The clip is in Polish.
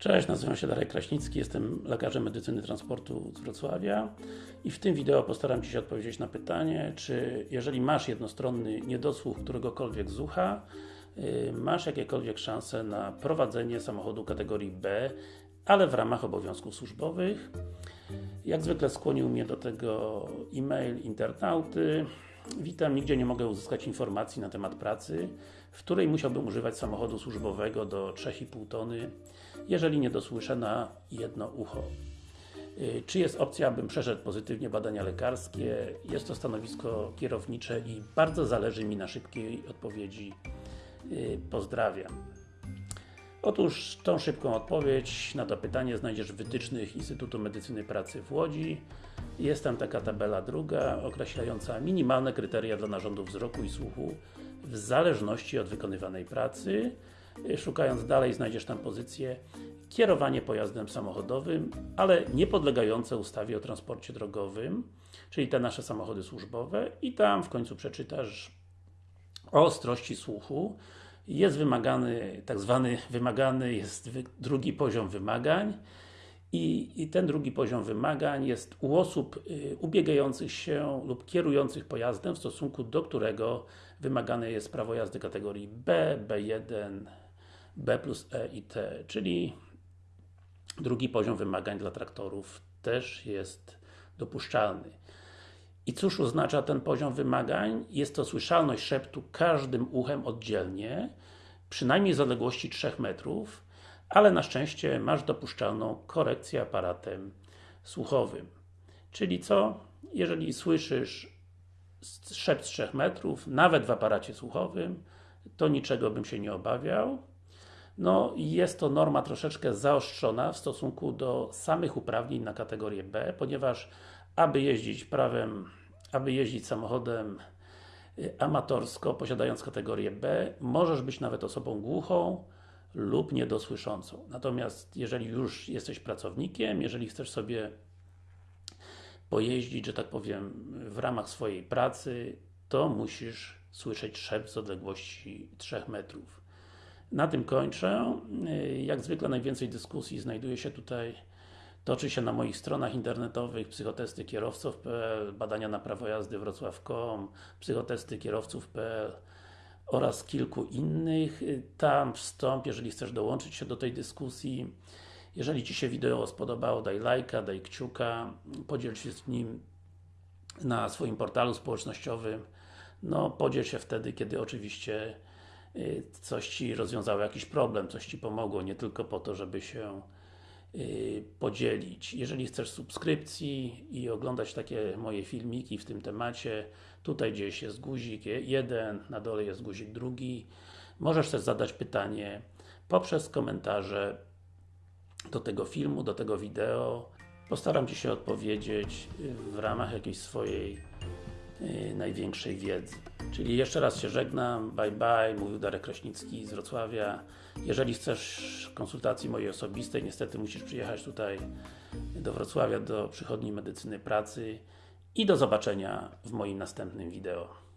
Cześć, nazywam się Darek Kraśnicki, jestem lekarzem medycyny transportu z Wrocławia i w tym wideo postaram się odpowiedzieć na pytanie, czy jeżeli masz jednostronny niedosłuch któregokolwiek z ucha, yy, masz jakiekolwiek szanse na prowadzenie samochodu kategorii B, ale w ramach obowiązków służbowych. Jak zwykle skłonił mnie do tego e-mail internauty. Witam, nigdzie nie mogę uzyskać informacji na temat pracy, w której musiałbym używać samochodu służbowego do 3,5 tony, jeżeli nie dosłyszę na jedno ucho. Y, czy jest opcja, abym przeszedł pozytywnie badania lekarskie? Jest to stanowisko kierownicze i bardzo zależy mi na szybkiej odpowiedzi. Y, pozdrawiam. Otóż tą szybką odpowiedź na to pytanie znajdziesz w wytycznych Instytutu Medycyny Pracy w Łodzi. Jest tam taka tabela druga, określająca minimalne kryteria dla narządów wzroku i słuchu w zależności od wykonywanej pracy. Szukając dalej znajdziesz tam pozycję kierowanie pojazdem samochodowym, ale nie podlegające ustawie o transporcie drogowym, czyli te nasze samochody służbowe. I tam w końcu przeczytasz o ostrości słuchu. Jest wymagany, tak zwany wymagany jest drugi poziom wymagań i, i ten drugi poziom wymagań jest u osób y, ubiegających się lub kierujących pojazdem, w stosunku do którego wymagane jest prawo jazdy kategorii B, B1, B plus E i T, czyli drugi poziom wymagań dla traktorów też jest dopuszczalny. I cóż oznacza ten poziom wymagań? Jest to słyszalność szeptu każdym uchem oddzielnie, przynajmniej z odległości 3 metrów, ale na szczęście masz dopuszczalną korekcję aparatem słuchowym. Czyli co? Jeżeli słyszysz szept z 3 metrów, nawet w aparacie słuchowym, to niczego bym się nie obawiał. No jest to norma troszeczkę zaostrzona w stosunku do samych uprawnień na kategorię B, ponieważ aby jeździć prawem, aby jeździć samochodem y, amatorsko, posiadając kategorię B, możesz być nawet osobą głuchą lub niedosłyszącą. Natomiast jeżeli już jesteś pracownikiem, jeżeli chcesz sobie pojeździć, że tak powiem, w ramach swojej pracy, to musisz słyszeć szept z odległości 3 metrów. Na tym kończę. Jak zwykle najwięcej dyskusji znajduje się tutaj Toczy się na moich stronach internetowych psychotesty kierowców.pl, badania na prawo jazdy wrocław.com, psychotesty kierowców.pl oraz kilku innych. Tam wstąp, jeżeli chcesz dołączyć się do tej dyskusji. Jeżeli Ci się wideo spodobało, daj lajka, daj kciuka, podziel się z nim na swoim portalu społecznościowym. No, podziel się wtedy, kiedy oczywiście y, coś Ci rozwiązało jakiś problem, coś Ci pomogło, nie tylko po to, żeby się Y, podzielić. Jeżeli chcesz subskrypcji i oglądać takie moje filmiki w tym temacie, tutaj gdzieś jest guzik jeden, na dole jest guzik drugi. Możesz też zadać pytanie poprzez komentarze do tego filmu, do tego wideo. Postaram Ci się odpowiedzieć w ramach jakiejś swojej yy, największej wiedzy. Czyli jeszcze raz się żegnam, bye bye, mówił Darek Kraśnicki z Wrocławia. Jeżeli chcesz konsultacji mojej osobistej, niestety musisz przyjechać tutaj do Wrocławia, do przychodni medycyny pracy i do zobaczenia w moim następnym wideo.